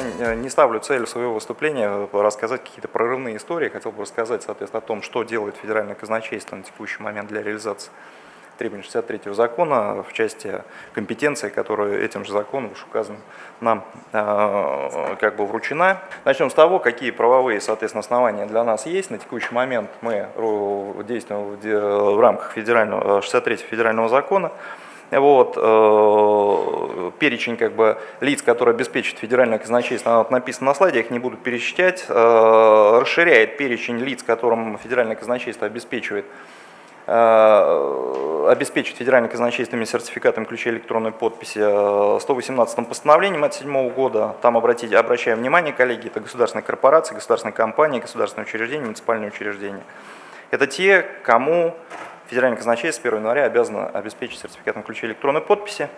не ставлю целью своего выступления рассказать какие-то прорывные истории. Хотел бы рассказать, соответственно, о том, что делает федеральное казначейство на текущий момент для реализации требований 63 закона в части компетенции, которая этим же законом уж указан нам э, как бы вручена. Начнем с того, какие правовые, соответственно, основания для нас есть. На текущий момент мы действуем в рамках федерального, 63 федерального закона. Вот, э, перечень как бы, лиц, которые обеспечивают федеральное казначейство, вот написано на слайде, я их не буду пересчитать, э, расширяет перечень лиц, которым федеральное казначейство обеспечивает Э, обеспечить федеральным казначействами сертификатом ключей электронной подписи 118 постановлением от 2007 года. Там обратите, обращаем внимание, коллеги, это государственные корпорации, государственные компании, государственные учреждения, муниципальные учреждения. Это те, кому федеральное казначейство с 1 января обязано обеспечить сертификатом ключей электронной подписи.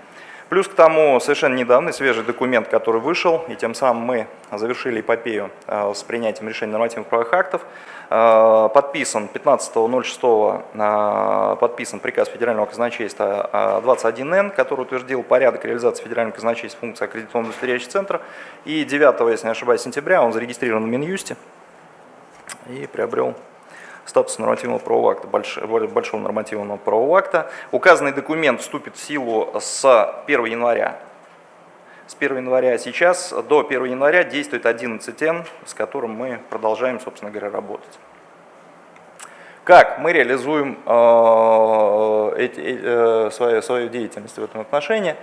Плюс к тому совершенно недавний свежий документ, который вышел, и тем самым мы завершили эпопею э, с принятием решений нормативных правовых актов, э, подписан 15.06 э, подписан приказ Федерального казначейства 21Н, который утвердил порядок реализации Федерального казначейства функции аккредитационного удостоверяющего центра. И 9, если не ошибаюсь, сентября он зарегистрирован в Минюсте и приобрел статус нормативного правового акта, большого нормативного правового акта. Указанный документ вступит в силу с 1 января. С 1 января сейчас до 1 января действует 11Н, с которым мы продолжаем, собственно говоря, работать. Как мы реализуем э, эти, э, свою, свою деятельность в этом отношении?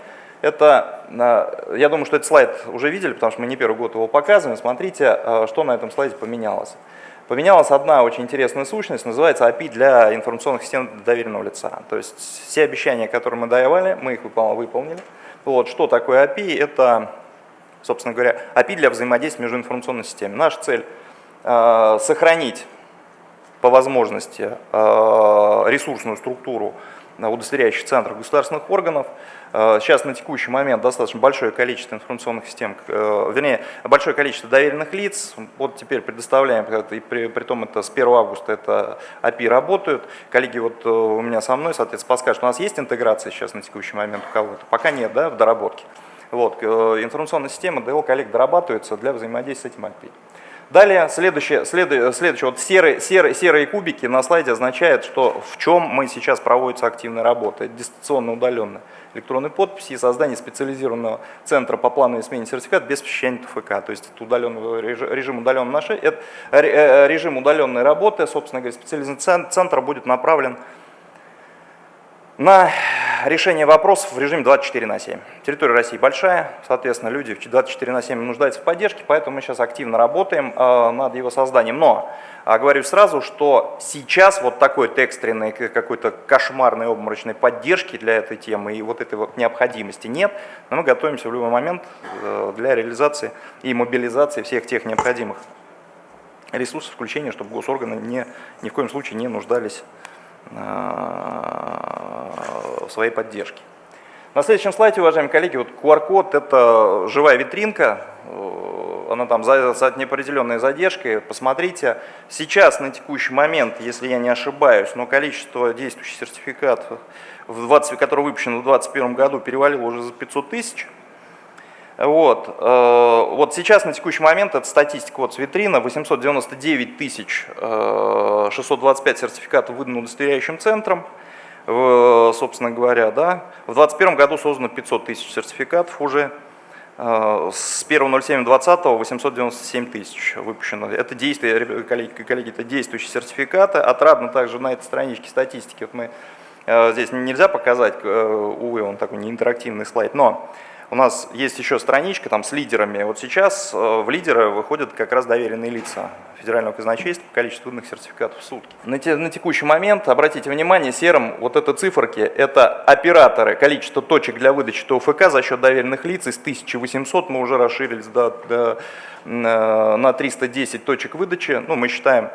Это, э, я думаю, что этот слайд уже видели, потому что мы не первый год его показываем. Смотрите, э, что на этом слайде поменялось. Поменялась одна очень интересная сущность, называется API для информационных систем доверенного лица. То есть все обещания, которые мы давали, мы их выполнили. Вот, что такое API? Это, собственно говоря, API для взаимодействия между информационными системами. Наша цель э, сохранить по возможности э, ресурсную структуру удостоверяющих центров государственных органов. Э, сейчас на текущий момент достаточно большое количество информационных систем, э, вернее, большое количество доверенных лиц. Вот теперь предоставляем, и при, при том это с 1 августа это API работают. Коллеги вот э, у меня со мной, соответственно, подскажут, у нас есть интеграция сейчас на текущий момент у кого-то? Пока нет, да, в доработке. Вот, информационная система DL коллег дорабатывается для взаимодействия с этим API. Далее, следующее, следующее, следующее вот серые, серые, серые кубики на слайде означает, что в чем мы сейчас проводится активная работа. Это дистанционно удаленная электронной подписи и создание специализированного центра по плановой смене сертификата без посещения ТФК. То есть это удаленный режим удаленной, нашей, это э, режим удаленной работы, собственно говоря, специализированный центр будет направлен на решение вопросов в режиме 24 на 7. Территория России большая, соответственно, люди 24 на 7 нуждаются в поддержке, поэтому мы сейчас активно работаем э, над его созданием. Но э, говорю сразу, что сейчас вот такой экстренной, какой-то кошмарной обморочной поддержки для этой темы и вот этой вот необходимости нет, но мы готовимся в любой момент э, для реализации и мобилизации всех тех необходимых ресурсов включения, чтобы госорганы не, ни в коем случае не нуждались своей поддержке. На следующем слайде, уважаемые коллеги, вот QR-код – это живая витринка, э, она там за неопределенной задержкой. Посмотрите, сейчас на текущий момент, если я не ошибаюсь, но количество действующих сертификатов, в 20, которые выпущены в 2021 году, перевалило уже за 500 тысяч. Вот, э, вот сейчас на текущий момент это статистика вот с витрина, 899 тысяч 625 э, сертификатов выдано удостоверяющим центром, собственно говоря, да. В 2021 году создано 500 тысяч сертификатов уже, э, с 1.07.20 897 тысяч выпущено. Это действия, коллеги, коллеги, это действующие сертификаты. Отрадно также на этой страничке статистики, вот мы здесь нельзя показать, увы, он такой не интерактивный слайд, но у нас есть еще страничка там с лидерами. Вот сейчас э, в лидеры выходят как раз доверенные лица федерального казначейства по количеству выданных сертификатов в сутки. На, те, на текущий момент, обратите внимание, серым вот это циферки, это операторы, количество точек для выдачи ТОФК за счет доверенных лиц из 1800 мы уже расширились до, до, э, на 310 точек выдачи. Ну, мы считаем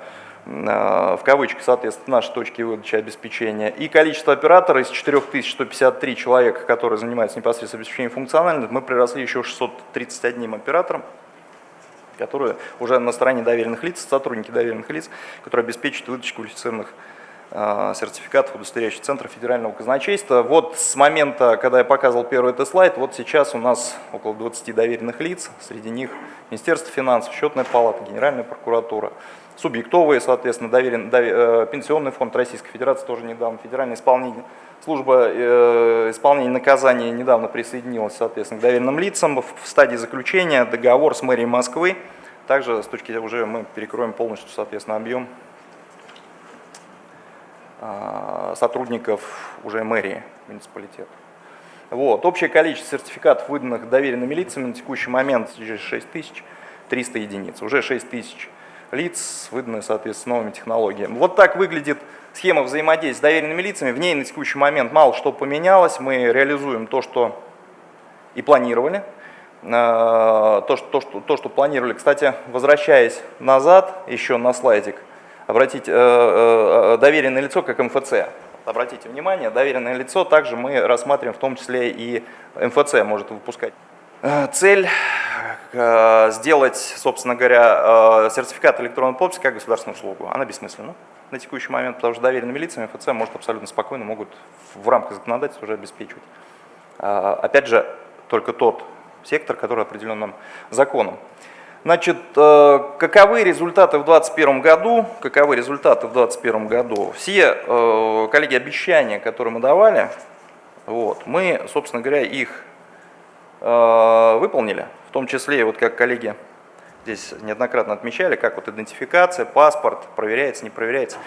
в кавычках, соответственно, наши точки выдачи обеспечения, и количество операторов из 4153 человека, которые занимаются непосредственно обеспечением функциональности, мы приросли еще 631 оператором, которые уже на стороне доверенных лиц, сотрудники доверенных лиц, которые обеспечивают выдачу квалифицированных э, сертификатов, удостоверяющих Центра федерального казначейства. Вот с момента, когда я показывал первый этот слайд, вот сейчас у нас около 20 доверенных лиц, среди них Министерство финансов, Счетная палата, Генеральная прокуратура, субъектовые, соответственно, доверен, довер, э, Пенсионный фонд Российской Федерации тоже недавно, Федеральная исполнитель, служба э, исполнения наказания недавно присоединилась, соответственно, к доверенным лицам в стадии заключения договор с мэрией Москвы. Также с точки уже мы перекроем полностью, соответственно, объем э, сотрудников уже мэрии муниципалитета. Вот. Общее количество сертификатов, выданных доверенными лицами на текущий момент 6300 единиц. Уже 6000 лиц, выданные, соответственно, новыми технологиями. Вот так выглядит схема взаимодействия с доверенными лицами. В ней на текущий момент мало что поменялось. Мы реализуем то, что и планировали. Что, то, что, то, что планировали. Кстати, возвращаясь назад, еще на слайдик, обратите, э, э, доверенное лицо как МФЦ. Обратите внимание, доверенное лицо также мы рассматриваем, в том числе и МФЦ может выпускать. Цель Э, сделать, собственно говоря, сертификат электронной подписи как государственную услугу, она бессмысленна на текущий момент, потому что доверенными лицами ФЦ может абсолютно спокойно могут в рамках законодательства уже обеспечивать. Опять же, только тот сектор, который определен нам законом. Значит, каковы результаты в 2021 году? Каковы результаты в 2021 году? Все, коллеги, обещания, которые мы давали, вот, мы, собственно говоря, их выполнили в том числе, вот как коллеги здесь неоднократно отмечали, как вот идентификация, паспорт, проверяется, не проверяется.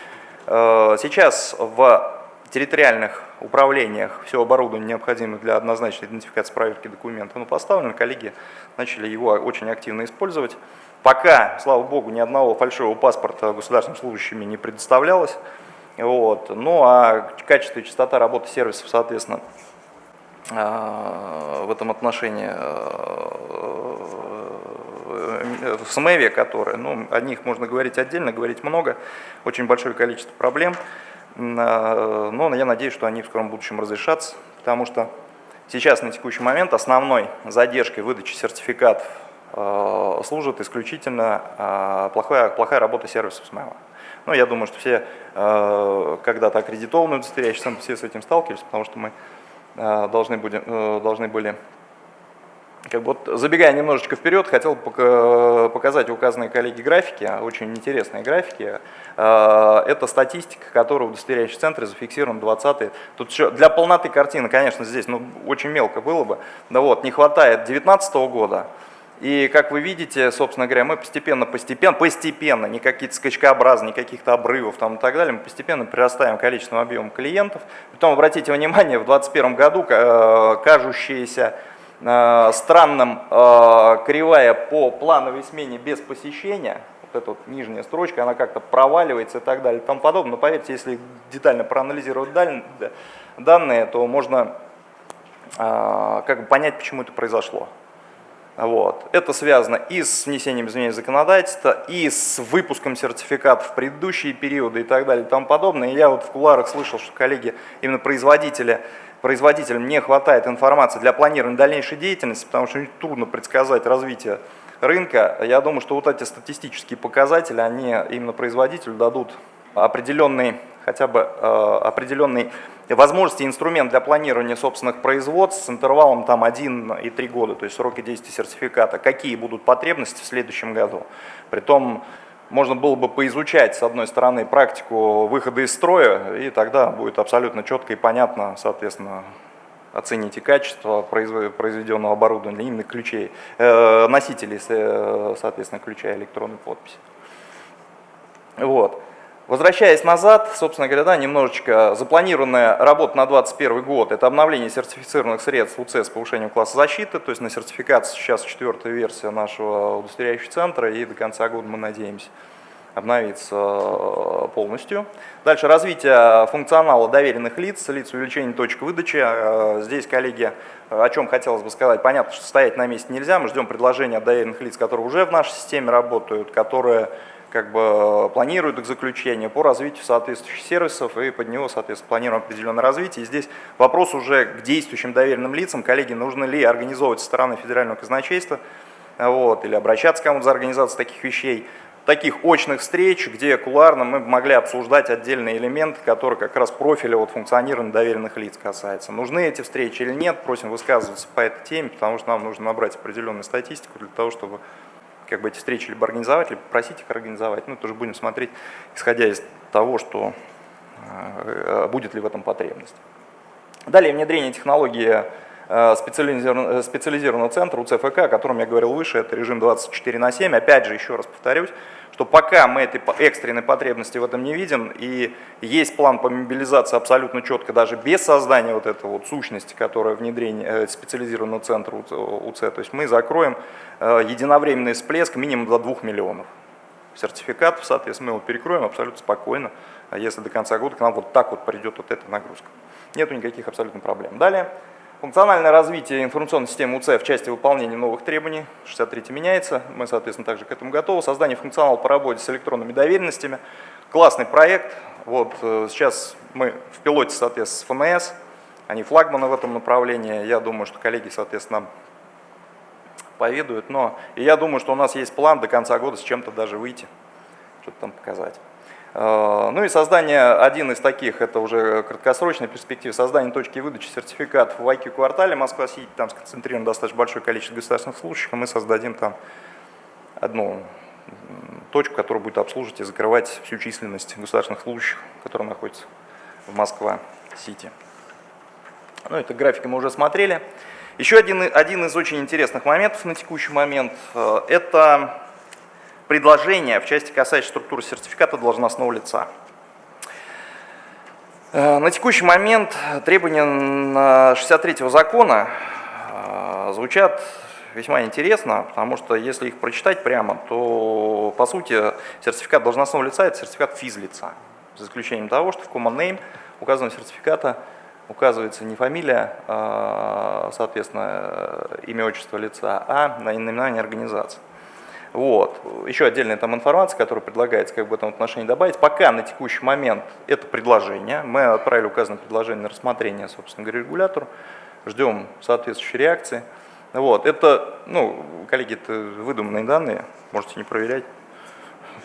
Э, сейчас в территориальных управлениях все оборудование, необходимое для однозначной идентификации проверки документов, ну, поставлено, коллеги начали его очень активно использовать. Пока, слава богу, ни одного фальшивого паспорта государственным служащими не предоставлялось. Вот. Ну а качество и частота работы сервисов, соответственно, Э, в этом отношении э, в СМЭВе, которые, ну, о них можно говорить отдельно, говорить много, очень большое количество проблем, но я надеюсь, что они в скором будущем разрешатся, потому что сейчас на текущий момент основной задержкой выдачи сертификатов служит исключительно плохая, плохая работа сервисов СМЭВа. Ну, я думаю, что все когда-то аккредитованные удостоверяющие все с этим сталкивались, потому что мы Э, должны, будем, э, должны были как бы вот, забегая немножечко вперед, хотел показать указанные коллеги графики, очень интересные графики. Э, это статистика, которая в удостоверяющем центре зафиксирована 20 Тут еще для полноты картины, конечно, здесь ну, очень мелко было бы. Да вот, не хватает 2019 года, и как вы видите, собственно говоря, мы постепенно, постепенно, постепенно, не какие-то скачкообразные, не каких-то обрывов там и так далее, мы постепенно прирастаем количеством объемом клиентов. Потом обратите внимание, в 2021 году э, кажущаяся э, странным э, кривая по плановой смене без посещения, вот эта вот нижняя строчка, она как-то проваливается и так далее тому подобное. Но поверьте, если детально проанализировать данные, то можно как бы понять, почему это произошло. Вот. Это связано и с внесением изменений в законодательство, и с выпуском сертификатов в предыдущие периоды и так далее и тому подобное. И я вот в куларах слышал, что коллеги, именно производители, производителям не хватает информации для планирования дальнейшей деятельности, потому что трудно предсказать развитие рынка. Я думаю, что вот эти статистические показатели, они именно производителю дадут определенный, хотя бы э, определенный возможности инструмент для планирования собственных производств с интервалом там 1 и 3 года, то есть сроки действия сертификата, какие будут потребности в следующем году. Притом можно было бы поизучать, с одной стороны, практику выхода из строя, и тогда будет абсолютно четко и понятно, соответственно, оцените качество произведенного оборудования, именно ключей, э, носителей, соответственно, ключа электронной подписи. Вот. Возвращаясь назад, собственно говоря, да, немножечко запланированная работа на 2021 год – это обновление сертифицированных средств УЦ с повышением класса защиты, то есть на сертификацию сейчас четвертая версия нашего удостоверяющего центра, и до конца года мы надеемся обновиться э, полностью. Дальше развитие функционала доверенных лиц, лиц увеличения точек выдачи. Э, здесь, коллеги, о чем хотелось бы сказать. Понятно, что стоять на месте нельзя, мы ждем предложения от доверенных лиц, которые уже в нашей системе работают, которые как бы планируют к заключению по развитию соответствующих сервисов и под него, соответственно, планируем определенное развитие. И здесь вопрос уже к действующим доверенным лицам, коллеги, нужно ли организовывать со стороны федерального казначейства вот, или обращаться к кому-то за организацию таких вещей. таких очных встреч, где кулуарно мы могли обсуждать отдельные элементы, которые как раз профиля вот, функционирования доверенных лиц касаются. Нужны эти встречи или нет, просим высказываться по этой теме, потому что нам нужно набрать определенную статистику для того, чтобы как бы эти встречи либо организовать, либо просить их организовать. Ну, тоже будем смотреть, исходя из того, что э, будет ли в этом потребность. Далее внедрение технологии э, специализированного, специализированного центра УЦФК, о котором я говорил выше, это режим 24 на 7. Опять же, еще раз повторюсь, что пока мы этой экстренной потребности в этом не видим, и есть план по мобилизации абсолютно четко, даже без создания вот этой вот сущности, которая внедрение э, специализированного центра УЦ, то есть мы закроем э, единовременный всплеск минимум до 2 миллионов сертификатов, соответственно, мы его перекроем абсолютно спокойно, если до конца года к нам вот так вот придет вот эта нагрузка. Нету никаких абсолютно проблем. Далее. Функциональное развитие информационной системы УЦ в части выполнения новых требований, 63 меняется, мы, соответственно, также к этому готовы. Создание функционала по работе с электронными доверенностями. Классный проект. Вот э, сейчас мы в пилоте, соответственно, с ФНС, они флагманы в этом направлении. Я думаю, что коллеги, соответственно, поведают. Но и я думаю, что у нас есть план до конца года с чем-то даже выйти, что-то там показать. Э, ну и создание, один из таких, это уже краткосрочная перспектива, создание точки выдачи сертификатов в IQ квартале Москва-Сити, там сконцентрировано достаточно большое количество государственных служащих, и мы создадим там одну точку, которая будет обслуживать и закрывать всю численность государственных служащих, которые находятся в Москва-Сити. Ну, это графики мы уже смотрели. Еще один, один из очень интересных моментов на текущий момент э, – это предложения в части касающейся структуры сертификата должностного лица. Э, на текущий момент требования 63 закона э, звучат весьма интересно, потому что если их прочитать прямо, то по сути сертификат должностного лица – это сертификат физлица, за исключением того, что в Common Name указанного сертификата указывается не фамилия, а, соответственно, имя, отчество лица, а наименование организации. Вот. Еще отдельная там информация, которая предлагается как бы в этом отношении добавить. Пока на текущий момент это предложение. Мы отправили указанное предложение на рассмотрение, собственно говоря, регулятору. Ждем соответствующей реакции. Вот. Это, ну, коллеги, это выдуманные данные, можете не проверять.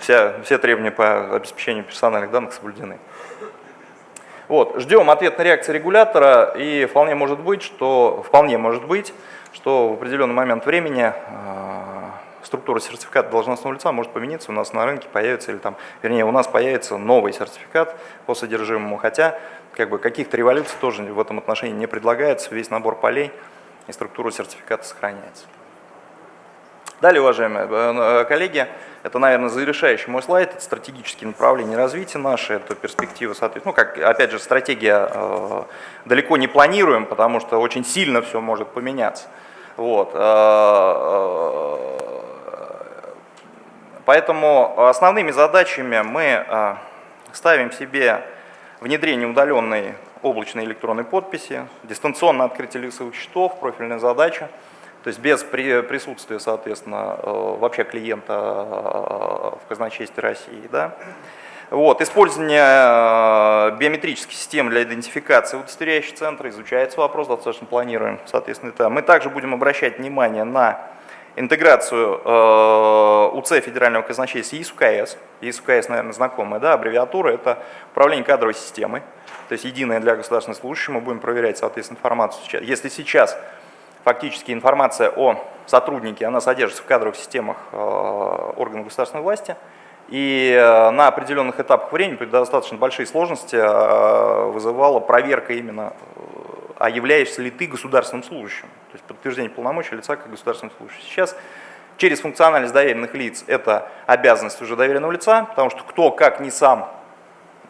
Вся, все требования по обеспечению персональных данных соблюдены. Вот. Ждем ответной реакции регулятора, и вполне может быть, что, вполне может быть, что в определенный момент времени а, структура сертификата должностного лица может поменяться, у нас на рынке появится, или там, вернее, у нас появится новый сертификат по содержимому, хотя как бы каких-то революций тоже в этом отношении не предлагается, весь набор полей и структура сертификата сохраняется. Далее, уважаемые э, коллеги, это, наверное, завершающий мой слайд, это стратегические направления развития наши, это перспективы, соответственно, ну, как, опять же, стратегия э, далеко не планируем, потому что очень сильно все может поменяться. Вот. Э, э, Поэтому основными задачами мы э, ставим себе внедрение удаленной облачной электронной подписи, дистанционное открытие лицевых счетов, профильная задача, то есть без присутствия, соответственно, э, вообще клиента э, в казначействе России. Да? Вот, использование биометрических систем для идентификации удостоверяющих центра, изучается вопрос, достаточно планируем, соответственно, это. Мы также будем обращать внимание на интеграцию э, УЦ Федерального казначейства ИСУКС. ИСУКС, наверное, знакомая да, аббревиатура, это управление кадровой системой, то есть единая для государственных служащих, мы будем проверять, соответственно, информацию. Сейчас. Если сейчас фактически информация о сотруднике, она содержится в кадровых системах э, органов государственной власти, и э, на определенных этапах времени при достаточно большие сложности вызывала проверка именно а являешься ли ты государственным служащим, то есть подтверждение полномочий лица как государственного служащего. Сейчас через функциональность доверенных лиц это обязанность уже доверенного лица, потому что кто, как не сам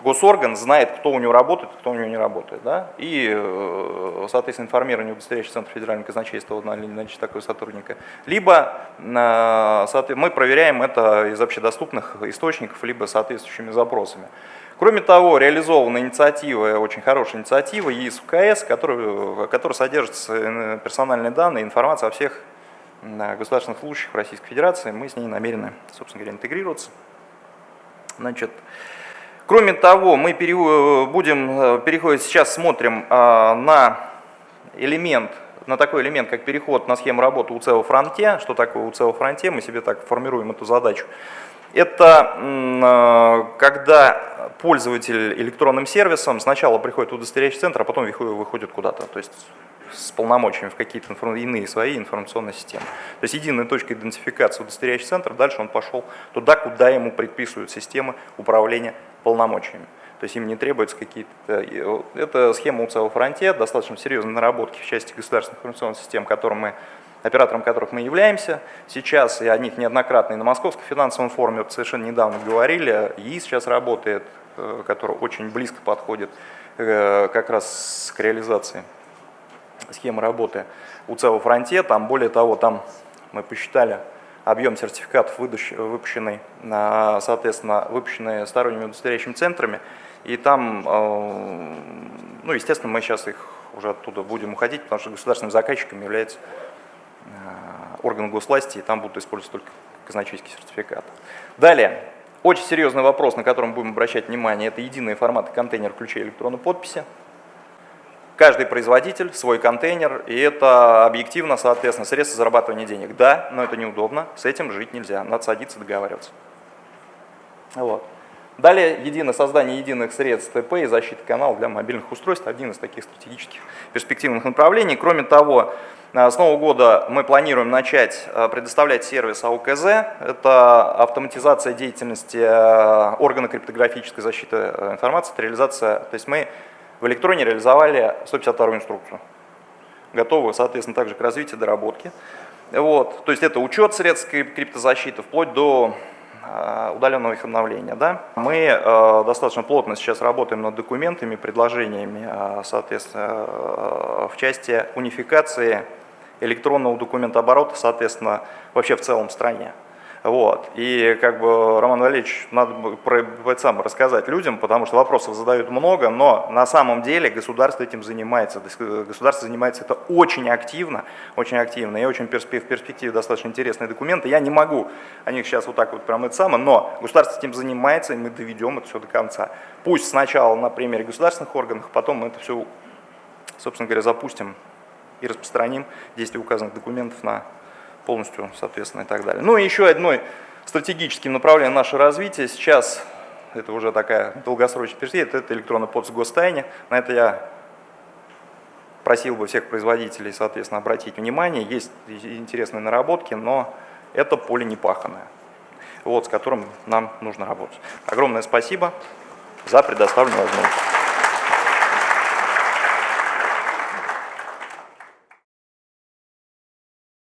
госорган, знает, кто у него работает, кто у него не работает. Да? И, э, соответственно, информирование удостоверяющий центр федерального казначейства вот, наличие такого сотрудника. Либо э, мы проверяем это из общедоступных источников, либо соответствующими запросами. Кроме того, реализована инициатива, очень хорошая инициатива ЕИС УКС, которая, которая э, персональные данные, информация о всех государственных служащих Российской Федерации. Мы с ней намерены, собственно говоря, интегрироваться. Значит, кроме того, мы будем э, переходить, сейчас смотрим а, на элемент, на такой элемент, как переход на схему работы УЦ во фронте. Что такое УЦ во фронте? Мы себе так формируем эту задачу. Это э, когда пользователь электронным сервисом сначала приходит в удостоверяющий центр, а потом выходит куда-то, то есть с полномочиями в какие-то иные свои информационные системы. То есть единая точка идентификации удостоверяющий центр, дальше он пошел туда, куда ему предписывают системы управления полномочиями. То есть им не требуются какие-то... Это схема УЦАО Фронте, достаточно серьезные наработки в части государственных информационных систем, которым мы оператором которых мы являемся сейчас, и о них неоднократно и на Московском финансовом форуме совершенно недавно говорили, ЕИС сейчас работает, э, который очень близко подходит э, как раз к реализации схемы работы у ЦЕО Фронте, там более того, там мы посчитали объем сертификатов, выпущенный, соответственно, выпущенные сторонними удостоверяющими центрами, и там, э, ну, естественно, мы сейчас их уже оттуда будем уходить, потому что государственным заказчиком является органы госвласти, и там будут использоваться только казначейские сертификаты. Далее, очень серьезный вопрос, на который мы будем обращать внимание, это единые форматы контейнер ключей электронной подписи. Каждый производитель свой контейнер, и это объективно, соответственно, средства зарабатывания денег. Да, но это неудобно, с этим жить нельзя, надо садиться договариваться. Вот. Далее, единое создание единых средств ТП и защита каналов для мобильных устройств – один из таких стратегических перспективных направлений. Кроме того, Э, с нового года мы планируем начать э, предоставлять сервис АУКЗ. Это автоматизация деятельности э, органа криптографической защиты информации, это реализация. То есть мы в электроне реализовали 152 инструкцию. Готовы, соответственно, также к развитию доработки. Вот. То есть это учет средств криптозащиты вплоть до удаленного их обновления. Да? Мы э, достаточно плотно сейчас работаем над документами, предложениями, э, соответственно, э, в части унификации электронного документооборота, соответственно, вообще в целом стране. Вот. И как бы, Роман Валерьевич, надо про это сам рассказать людям, потому что вопросов задают много, но на самом деле государство этим занимается. Государство занимается это очень активно, очень активно и очень в перспективе достаточно интересные документы. Я не могу о них сейчас вот так вот прям это самое, но государство этим занимается, и мы доведем это все до конца. Пусть сначала на примере государственных органов, потом мы это все, собственно говоря, запустим и распространим действие указанных документов на полностью, соответственно, и так далее. Ну и еще одной стратегическим направлением нашего развития сейчас, это уже такая долгосрочная перспектива, это электронный подпись гостайне. На это я просил бы всех производителей, соответственно, обратить внимание. Есть интересные наработки, но это поле не паханное, вот, с которым нам нужно работать. Огромное спасибо за предоставленную возможность.